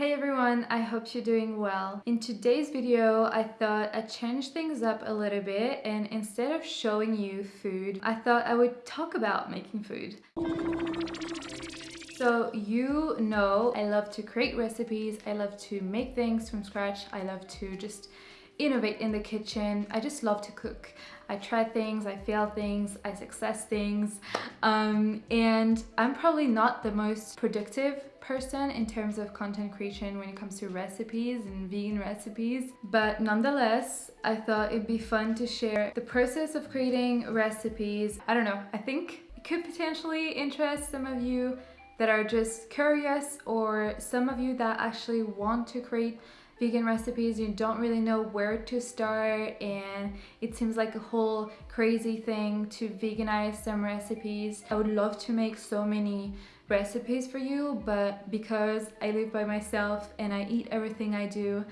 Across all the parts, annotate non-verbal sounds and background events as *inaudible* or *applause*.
Hey everyone, I hope you're doing well. In today's video, I thought I'd change things up a little bit and instead of showing you food, I thought I would talk about making food. So you know I love to create recipes, I love to make things from scratch, I love to just innovate in the kitchen. I just love to cook. I try things, I fail things, I success things. Um, and I'm probably not the most productive person in terms of content creation when it comes to recipes and vegan recipes. But nonetheless, I thought it'd be fun to share the process of creating recipes. I don't know, I think it could potentially interest some of you that are just curious or some of you that actually want to create vegan recipes you don't really know where to start and it seems like a whole crazy thing to veganize some recipes. I would love to make so many recipes for you but because i live by myself and i eat everything i do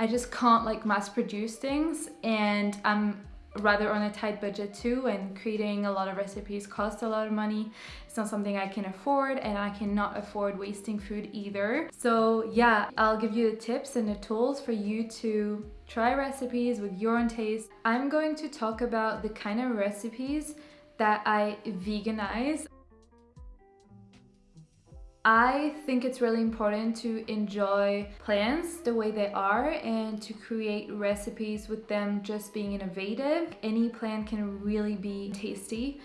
I just can't like mass produce things and I'm rather on a tight budget too and creating a lot of recipes costs a lot of money. It's not something I can afford and I cannot afford wasting food either. So yeah I'll give you the tips and the tools for you to try recipes with your own taste. I'm going to talk about the kind of recipes that I veganize I think it's really important to enjoy plants the way they are and to create recipes with them just being innovative. Any plant can really be tasty,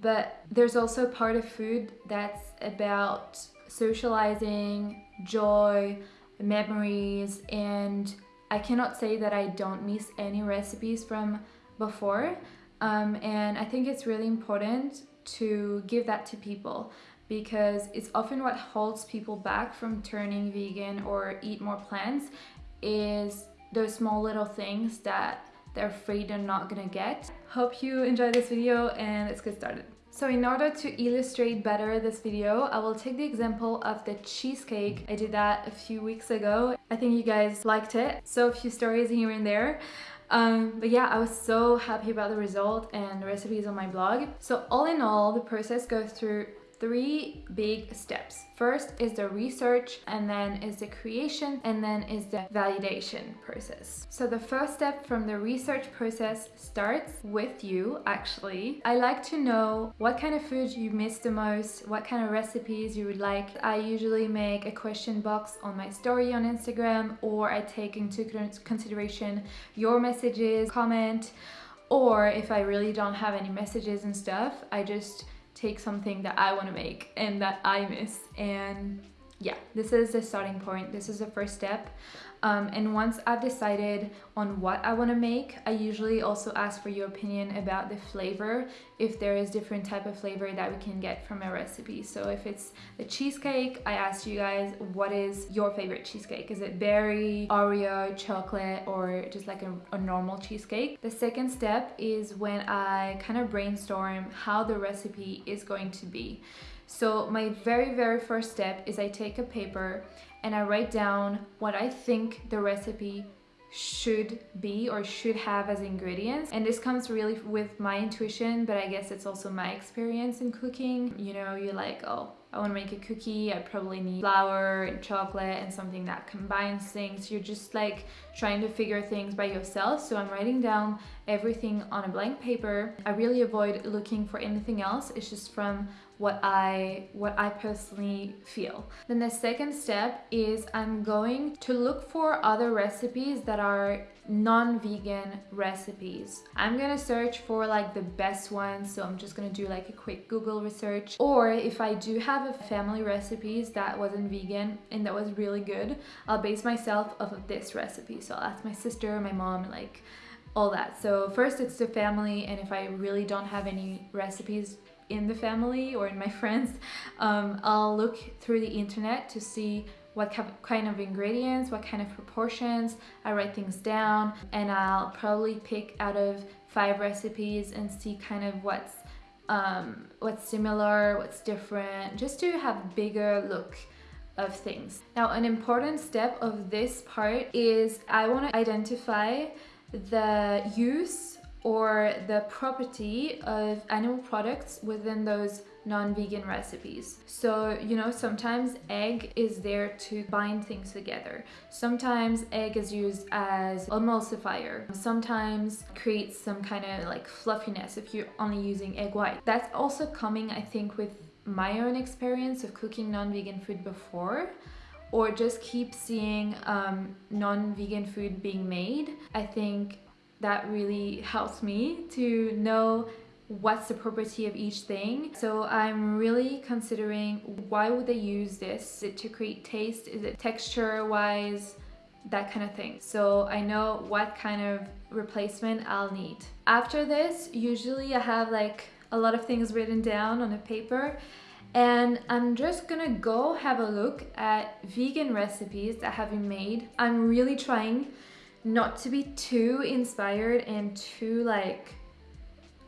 but there's also part of food that's about socializing, joy, memories, and I cannot say that I don't miss any recipes from before. Um, and I think it's really important to give that to people because it's often what holds people back from turning vegan or eat more plants is those small little things that they're afraid they're not gonna get. Hope you enjoy this video and let's get started. So in order to illustrate better this video, I will take the example of the cheesecake. I did that a few weeks ago. I think you guys liked it. So a few stories here and there. Um, but yeah, I was so happy about the result and the recipes on my blog. So all in all, the process goes through three big steps. First is the research and then is the creation and then is the validation process. So the first step from the research process starts with you actually. I like to know what kind of food you miss the most, what kind of recipes you would like. I usually make a question box on my story on Instagram or I take into consideration your messages, comment, or if I really don't have any messages and stuff, I just take something that I want to make and that I miss and yeah this is the starting point. This is the first step um, and once I've decided on what I want to make, I usually also ask for your opinion about the flavor, if there is different type of flavor that we can get from a recipe. So if it's a cheesecake, I asked you guys, what is your favorite cheesecake? Is it berry, Oreo, chocolate, or just like a, a normal cheesecake? The second step is when I kind of brainstorm how the recipe is going to be. So my very, very first step is I take a paper and I write down what I think the recipe should be or should have as ingredients. And this comes really with my intuition but I guess it's also my experience in cooking. You know you're like oh I want to make a cookie. I probably need flour and chocolate and something that combines things. You're just like trying to figure things by yourself. So I'm writing down everything on a blank paper. I really avoid looking for anything else. It's just from what I what I personally feel. Then the second step is I'm going to look for other recipes that are non-vegan recipes. I'm gonna search for like the best ones so I'm just gonna do like a quick Google research or if I do have a family recipes that wasn't vegan and that was really good I'll base myself off of this recipe so I'll ask my sister, my mom like all that. So first it's the family and if I really don't have any recipes in the family or in my *laughs* friends, um, I'll look through the internet to see what kind of ingredients, what kind of proportions, I write things down and I'll probably pick out of five recipes and see kind of what's um, what's similar, what's different, just to have a bigger look of things. Now an important step of this part is I want to identify the use or the property of animal products within those non-vegan recipes. So, you know, sometimes egg is there to bind things together. Sometimes egg is used as emulsifier. Sometimes creates some kind of like fluffiness if you're only using egg white. That's also coming, I think, with my own experience of cooking non-vegan food before or just keep seeing um, non-vegan food being made. I think that really helps me to know what's the property of each thing. So I'm really considering why would they use this? Is it to create taste? Is it texture wise? That kind of thing. So I know what kind of replacement I'll need. After this, usually I have like a lot of things written down on a paper and I'm just gonna go have a look at vegan recipes that have been made. I'm really trying not to be too inspired and too like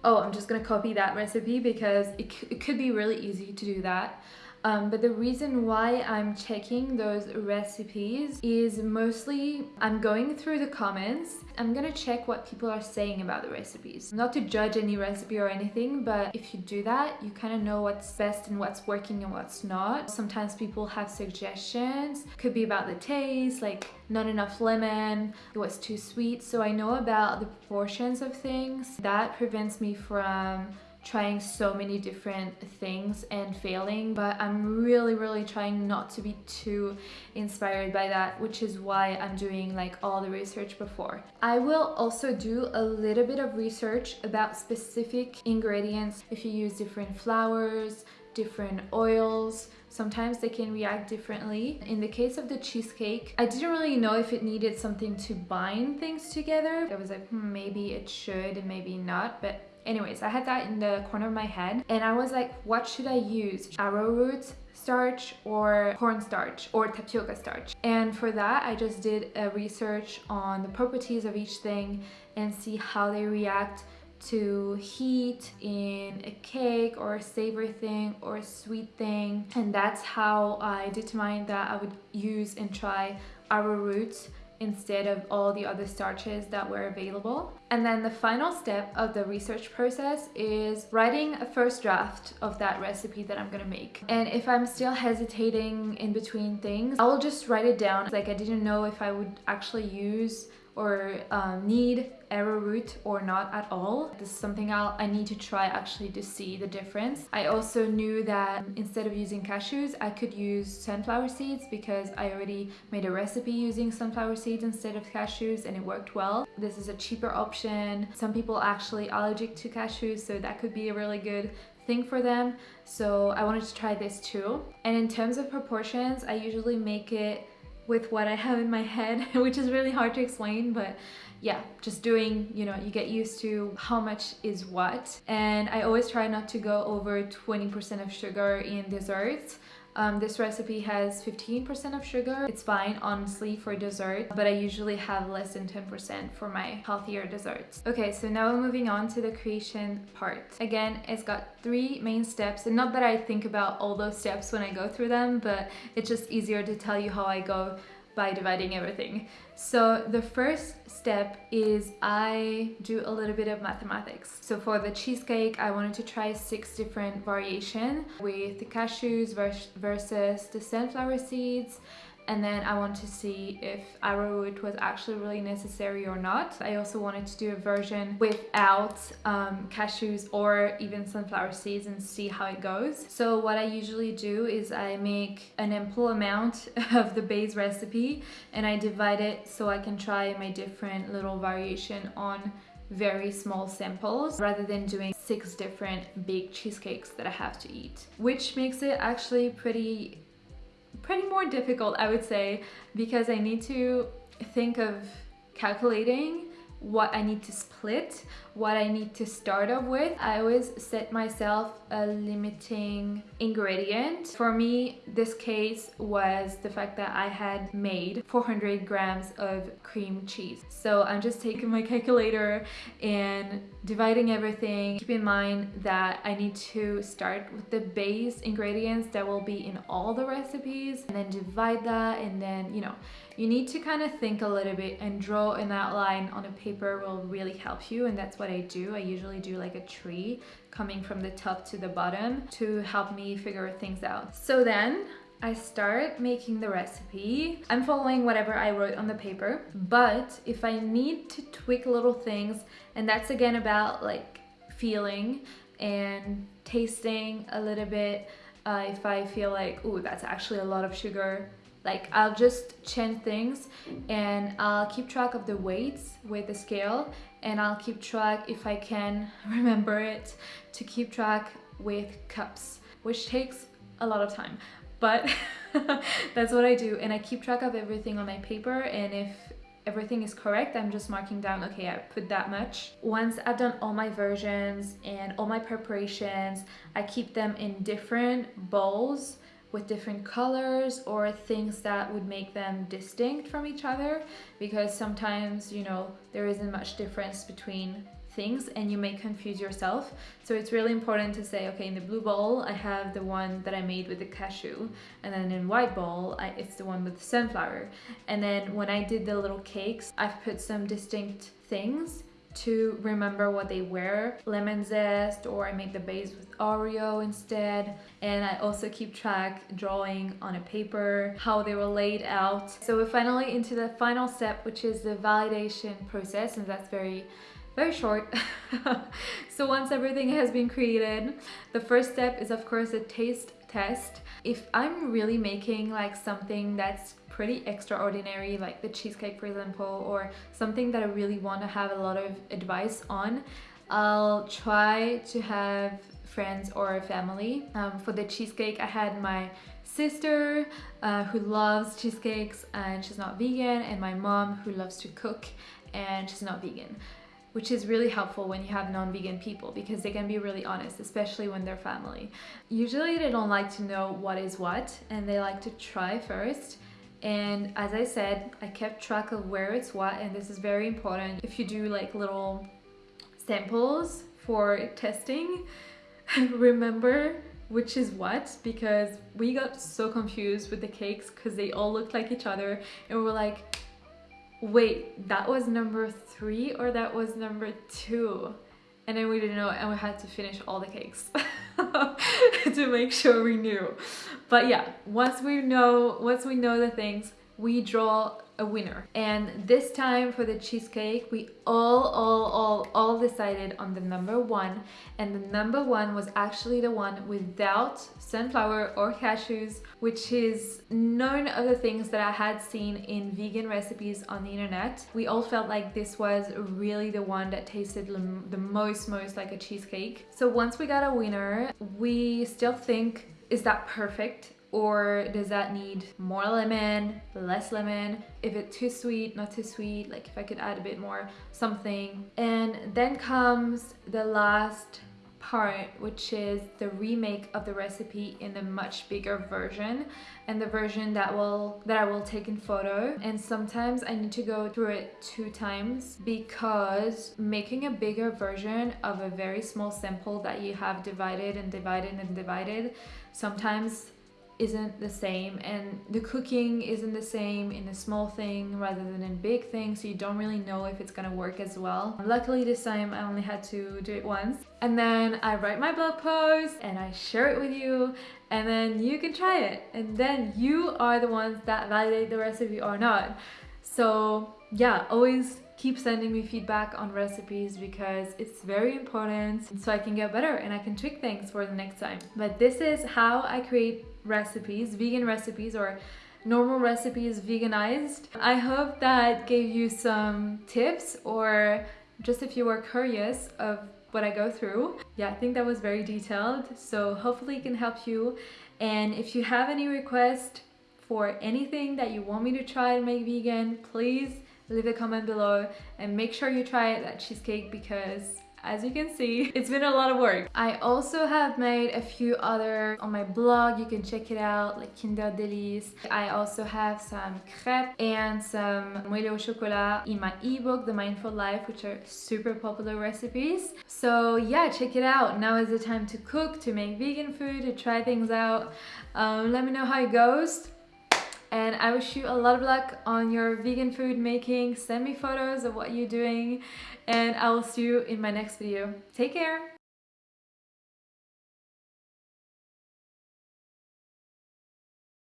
oh I'm just gonna copy that recipe because it, it could be really easy to do that um, but the reason why I'm checking those recipes is mostly I'm going through the comments. I'm gonna check what people are saying about the recipes. Not to judge any recipe or anything, but if you do that, you kind of know what's best and what's working and what's not. Sometimes people have suggestions. Could be about the taste, like not enough lemon, it was too sweet. So I know about the proportions of things. That prevents me from trying so many different things and failing but I'm really really trying not to be too inspired by that which is why I'm doing like all the research before. I will also do a little bit of research about specific ingredients if you use different flours, different oils sometimes they can react differently. In the case of the cheesecake, I didn't really know if it needed something to bind things together. I was like, hmm, maybe it should and maybe not, but Anyways, I had that in the corner of my head and I was like, what should I use? Arrowroot starch or cornstarch or tapioca starch. And for that, I just did a research on the properties of each thing and see how they react to heat in a cake or a savory thing or a sweet thing. And that's how I determined that I would use and try arrowroot instead of all the other starches that were available. And then the final step of the research process is writing a first draft of that recipe that I'm gonna make. And if I'm still hesitating in between things, I will just write it down. Like I didn't know if I would actually use or um, need arrowroot or not at all. This is something I'll, I need to try actually to see the difference. I also knew that instead of using cashews, I could use sunflower seeds because I already made a recipe using sunflower seeds instead of cashews and it worked well. This is a cheaper option. Some people actually allergic to cashews, so that could be a really good thing for them. So I wanted to try this too. And in terms of proportions, I usually make it with what I have in my head, *laughs* which is really hard to explain, but yeah, just doing, you know, you get used to how much is what. And I always try not to go over 20% of sugar in desserts. Um, this recipe has 15% of sugar. It's fine, honestly, for dessert, but I usually have less than 10% for my healthier desserts. Okay, so now we're moving on to the creation part. Again, it's got three main steps, and not that I think about all those steps when I go through them, but it's just easier to tell you how I go by dividing everything. So the first step is I do a little bit of mathematics. So for the cheesecake, I wanted to try six different variation with the cashews versus the sunflower seeds and then I want to see if arrowroot was actually really necessary or not. I also wanted to do a version without um, cashews or even sunflower seeds and see how it goes. So what I usually do is I make an ample amount *laughs* of the base recipe and I divide it so I can try my different little variation on very small samples rather than doing six different big cheesecakes that I have to eat which makes it actually pretty pretty more difficult, I would say, because I need to think of calculating what I need to split, what I need to start off with. I always set myself a limiting ingredient. For me, this case was the fact that I had made 400 grams of cream cheese. So I'm just taking my *laughs* calculator and dividing everything. Keep in mind that I need to start with the base ingredients that will be in all the recipes and then divide that and then, you know, you need to kind of think a little bit and draw an outline on a paper will really help you and that's what I do. I usually do like a tree coming from the top to the bottom to help me figure things out. So then I start making the recipe. I'm following whatever I wrote on the paper, but if I need to tweak little things, and that's again about like feeling and tasting a little bit, uh, if I feel like, oh, that's actually a lot of sugar, like I'll just change things and I'll keep track of the weights with the scale and I'll keep track if I can *laughs* remember it to keep track with cups which takes a lot of time. But *laughs* that's what I do and I keep track of everything on my paper and if everything is correct I'm just marking down okay I put that much. Once I've done all my versions and all my preparations I keep them in different bowls with different colors or things that would make them distinct from each other because sometimes you know there isn't much difference between things and you may confuse yourself. So it's really important to say okay in the blue bowl I have the one that I made with the cashew and then in white bowl I, it's the one with the sunflower. And then when I did the little cakes I've put some distinct things to remember what they were lemon zest or I make the base with Oreo instead and I also keep track drawing on a paper how they were laid out so we're finally into the final step which is the validation process and that's very very short. *laughs* so once everything has been created, the first step is of course a taste test. If I'm really making like something that's pretty extraordinary like the cheesecake for example or something that I really want to have a lot of advice on I'll try to have friends or family um, for the cheesecake I had my sister uh, who loves cheesecakes and she's not vegan and my mom who loves to cook and she's not vegan which is really helpful when you have non-vegan people because they can be really honest, especially when they're family. Usually they don't like to know what is what and they like to try first. And as I said, I kept track of where it's what and this is very important. If you do like little samples for testing, *laughs* remember which is what because we got so confused with the cakes because they all looked like each other and we were like wait, that was number three or that was number two? And then we didn't know and we had to finish all the cakes *laughs* to make sure we knew. But yeah, once we know, once we know the things, we draw a winner. And this time for the cheesecake, we all, all, all, all decided on the number one. And the number one was actually the one without sunflower or cashews, which is none of the things that I had seen in vegan recipes on the internet. We all felt like this was really the one that tasted the most, most like a cheesecake. So once we got a winner, we still think, is that perfect? Or does that need more lemon, less lemon? If it's too sweet, not too sweet, like if I could add a bit more something. And then comes the last part which is the remake of the recipe in a much bigger version and the version that will that I will take in photo and sometimes I need to go through it two times because making a bigger version of a very small sample that you have divided and divided and divided sometimes isn't the same and the cooking isn't the same in a small thing rather than in big things so you don't really know if it's gonna work as well. Luckily this time I only had to do it once and then I write my blog post and I share it with you and then you can try it and then you are the ones that validate the recipe or not. So yeah, always keep sending me feedback on recipes because it's very important so I can get better and I can tweak things for the next time. But this is how I create recipes, vegan recipes or normal recipes veganized. I hope that gave you some tips or just if you were curious of what I go through. Yeah, I think that was very detailed, so hopefully it can help you. And if you have any request for anything that you want me to try to make vegan, please leave a comment below and make sure you try that cheesecake because as you can see it's been a lot of work. I also have made a few other on my blog. You can check it out like kinder delice. I also have some crepes and some moelleux au chocolat in my ebook the mindful life which are super popular recipes. So yeah check it out. Now is the time to cook to make vegan food to try things out. Um, let me know how it goes And I wish you a lot of luck on your vegan food making. Send me photos of what you're doing and I will see you in my next video. Take care!